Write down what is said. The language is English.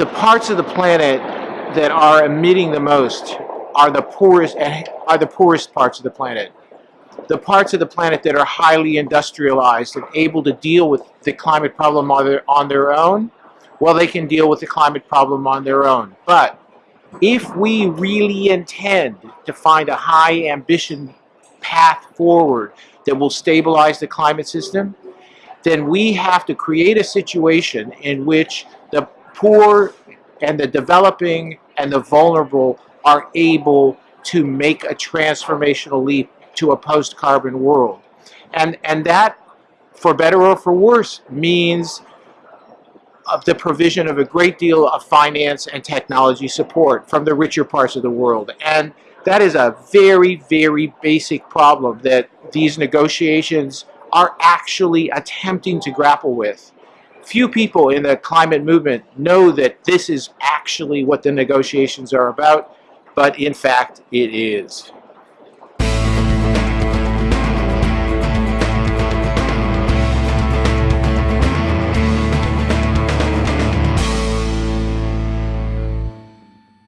the parts of the planet that are emitting the most are the poorest are the poorest parts of the planet. The parts of the planet that are highly industrialized and able to deal with the climate problem on their, on their own, well, they can deal with the climate problem on their own. But if we really intend to find a high ambition path forward that will stabilize the climate system, then we have to create a situation in which the poor and the developing and the vulnerable are able to make a transformational leap to a post-carbon world. And, and that, for better or for worse, means of the provision of a great deal of finance and technology support from the richer parts of the world. And that is a very, very basic problem that these negotiations are actually attempting to grapple with. Few people in the climate movement know that this is actually what the negotiations are about, but in fact it is.